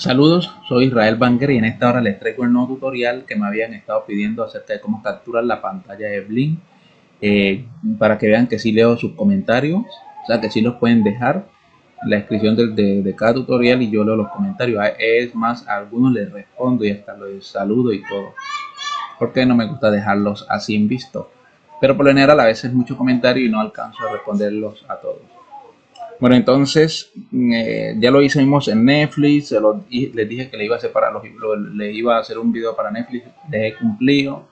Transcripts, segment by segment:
Saludos, soy Israel Banger y en esta hora les traigo el nuevo tutorial que me habían estado pidiendo acerca de cómo capturar la pantalla de Blink eh, para que vean que si leo sus comentarios, o sea que si los pueden dejar la descripción de, cada tutorial y yo leo los comentarios. Es más, a algunos les respondo y hasta los saludo y todo. Porque no me gusta dejarlos así en visto. Pero por lo general a veces mucho comentario y no alcanzo a responderlos a todos. Bueno, entonces eh, ya lo hicimos en Netflix, les dije que le iba a hacer para le iba a hacer un video para Netflix, les cumplido,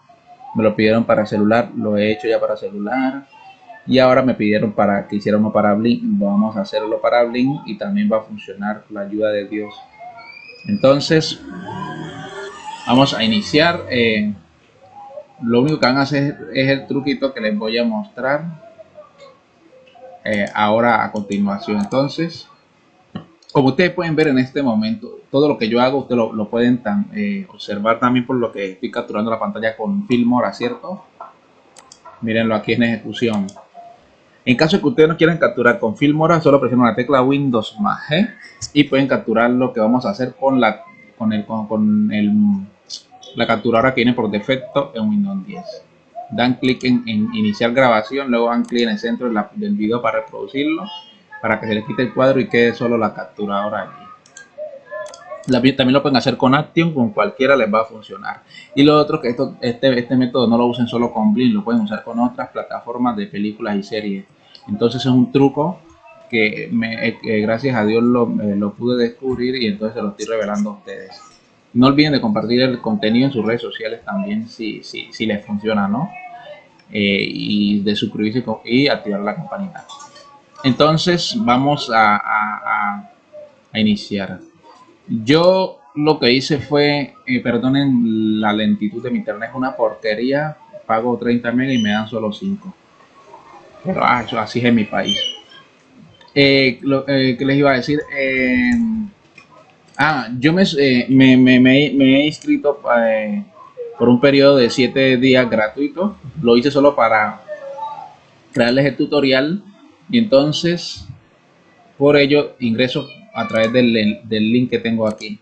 me lo pidieron para celular, lo he hecho ya para celular y ahora me pidieron para que hiciera uno para Blink, vamos a hacerlo para Blink y también va a funcionar la ayuda de Dios. Entonces vamos a iniciar, eh, lo único que van a hacer es el truquito que les voy a mostrar eh, ahora a continuación. Entonces, como ustedes pueden ver en este momento, todo lo que yo hago, ustedes lo, pueden eh, observar también por lo que estoy capturando la pantalla con Filmora, ¿cierto? Mírenlo aquí en ejecución. En caso de que ustedes no quieran capturar con Filmora, solo presionan la tecla Windows más G y pueden capturar lo que vamos a hacer con la con el con, el la capturadora que viene por defecto en Windows 10 dan clic en, iniciar grabación, luego dan clic en el centro del video para reproducirlo, para que se les quite el cuadro y quede solo la capturadora allí. La, también lo pueden hacer con Action, con cualquiera les va a funcionar. Y lo otro que esto, este, este método no lo usen solo con Blink, lo pueden usar con otras plataformas de películas y series. Entonces es un truco que, me, eh, gracias a Dios lo, eh, lo pude descubrir y entonces se lo estoy revelando a ustedes. No olviden de compartir el contenido en sus redes sociales también si, si, si les funciona, ¿no? Eh, y de suscribirse y activar la campanita. Entonces vamos a, a, a, iniciar. Yo lo que hice fue, eh, perdonen la lentitud de mi internet, es una porquería. Pago 30 megas y me dan solo 5. Pero ah, así es en mi país. Eh, lo que les iba a decir, Ah, yo eh, me, me, me, he inscrito eh, por un periodo de 7 días gratuito. Lo hice solo para crearles el tutorial y entonces por ello ingreso a través del, del link que tengo aquí.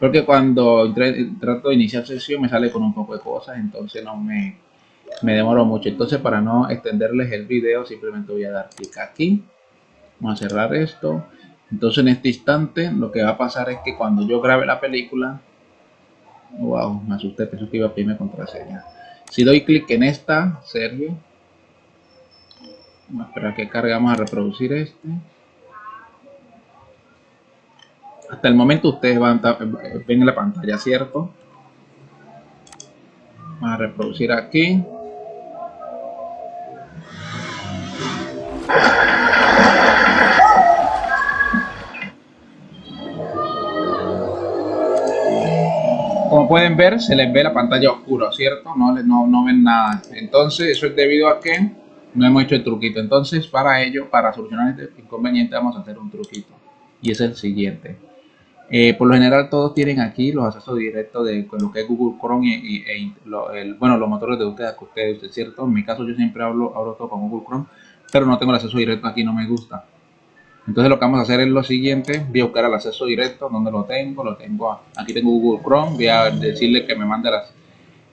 Porque cuando trato de iniciar sesión me sale con un poco de cosas, entonces no me, me demoro mucho. Entonces para no extenderles el video simplemente voy a dar clic aquí. Vamos a cerrar esto entonces en este instante lo que va a pasar es que cuando yo grabe la película, wow, me asusté, pensé que iba a pedirme contraseña. Si doy clic en esta, Sergio, vamos a esperar que cargue, vamos a reproducir este. Hasta el momento ustedes van a, ven en la pantalla, ¿cierto? Vamos a reproducir aquí. Pueden ver, se les ve la pantalla oscura, ¿cierto? No, no, no ven nada. Entonces, eso es debido a que no hemos hecho el truquito. Entonces, para ello, para solucionar este inconveniente, vamos a hacer un truquito. Y es el siguiente. Eh, por lo general, todos tienen aquí los accesos directos de lo que es Google Chrome y, e bueno, los motores de búsqueda que ustedes, ¿cierto? En mi caso, yo siempre hablo, hablo todo con Google Chrome, pero no tengo el acceso directo aquí, no me gusta. Entonces lo que vamos a hacer es lo siguiente, voy a buscar el acceso directo, donde lo tengo, lo tengo, aquí tengo Google Chrome, voy a decirle que me mande las,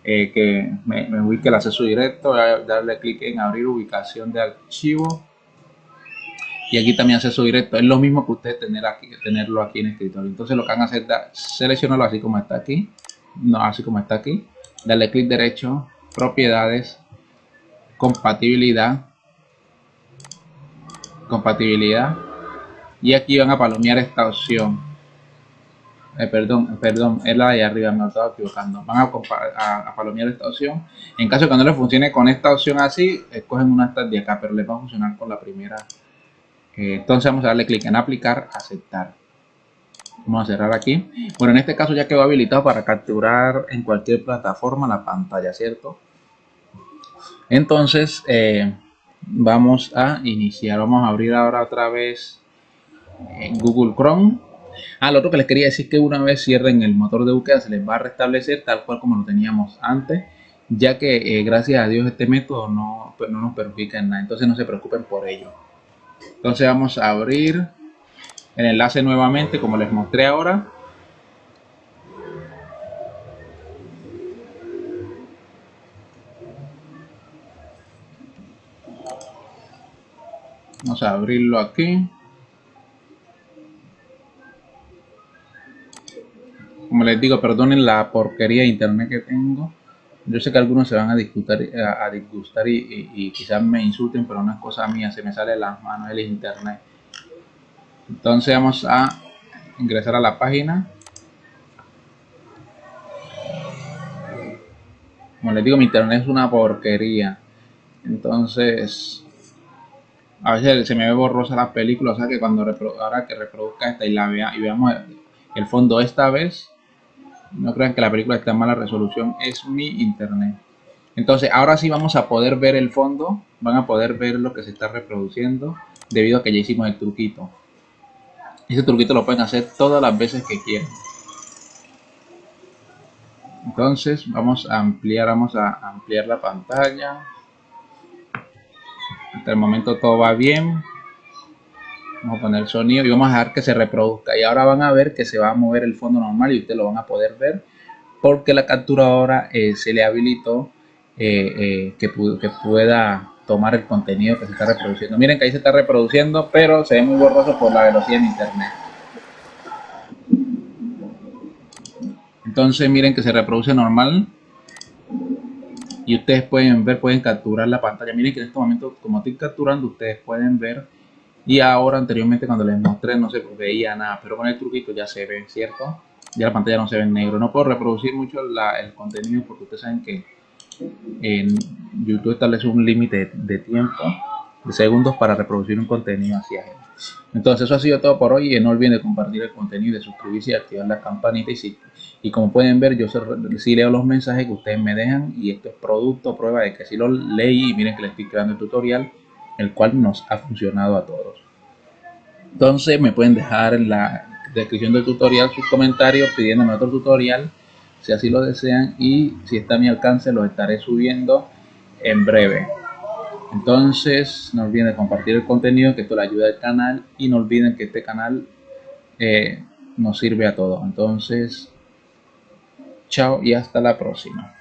eh, que me, ubique el acceso directo, voy a darle clic en abrir ubicación de archivo. Y aquí también acceso directo, es lo mismo que ustedes tener aquí, tenerlo aquí en escritorio. Entonces lo que van a hacer es seleccionarlo así como está aquí, no así como está aquí, darle clic derecho, propiedades, compatibilidad, compatibilidad y aquí van a palomear esta opción eh, perdón, perdón, es la de arriba, me estaba equivocando. Van a, palomear esta opción. En caso que no les funcione con esta opción así, escogen una de acá, pero les va a funcionar con la primera. Eh, entonces vamos a darle clic en aplicar, aceptar. Vamos a cerrar aquí. Bueno, en este caso ya quedó habilitado para capturar en cualquier plataforma la pantalla, ¿cierto? Entonces, eh, vamos a iniciar. Vamos a abrir ahora otra vez en Google Chrome. Al ah, otro que les quería decir que una vez cierren el motor de búsqueda se les va a restablecer tal cual como lo teníamos antes, ya que eh, gracias a Dios este método no, pues, no nos perjudica en nada, entonces no se preocupen por ello. Entonces vamos a abrir el enlace nuevamente como les mostré ahora. Vamos a abrirlo aquí. Como les digo, perdonen la porquería de internet que tengo. Yo sé que algunos se van a disgustar, a, disgustar y, quizás me insulten, pero no es cosa mía, se me sale de las manos el internet. Entonces vamos a ingresar a la página. Como les digo, mi internet es una porquería. Entonces, a veces se me ve borrosa la película, o sea que cuando ahora que reproduzca esta y la vea y veamos el fondo esta vez, no crean que la película está en mala resolución, es mi internet. Entonces, ahora sí vamos a poder ver el fondo, van a poder ver lo que se está reproduciendo, debido a que ya hicimos el truquito. Ese truquito lo pueden hacer todas las veces que quieran. Entonces, vamos a ampliar, vamos a ampliar la pantalla. Hasta el momento todo va bien. Vamos a poner el sonido y vamos a dejar que se reproduzca. Y ahora van a ver que se va a mover el fondo normal y ustedes lo van a poder ver porque la capturadora eh, se le habilitó eh, eh, que, que pueda tomar el contenido que se está reproduciendo. Miren que ahí se está reproduciendo, pero se ve muy borroso por la velocidad de internet. Entonces miren que se reproduce normal. Y ustedes pueden ver, pueden capturar la pantalla. Miren que en este momento, como estoy capturando, ustedes pueden ver y ahora anteriormente cuando les mostré no se veía nada, pero con el truquito ya se ve, ¿cierto? Ya la pantalla no se ve en negro. No puedo reproducir mucho el contenido porque ustedes saben que en YouTube establece un límite de tiempo de segundos para reproducir un contenido hacia él. Entonces eso ha sido todo por hoy y no olviden de compartir el contenido, de suscribirse y activar la campanita y si, y como pueden ver yo sí leo los mensajes que ustedes me dejan y esto es producto, prueba de que si lo leí miren que les estoy creando el tutorial el cual nos ha funcionado a todos. Entonces me pueden dejar en la descripción del tutorial sus comentarios pidiéndome otro tutorial si así lo desean y si está a mi alcance lo estaré subiendo en breve. Entonces no olviden compartir el contenido que esto le ayuda al canal y no olviden que este canal eh, nos sirve a todos. Entonces, chao y hasta la próxima.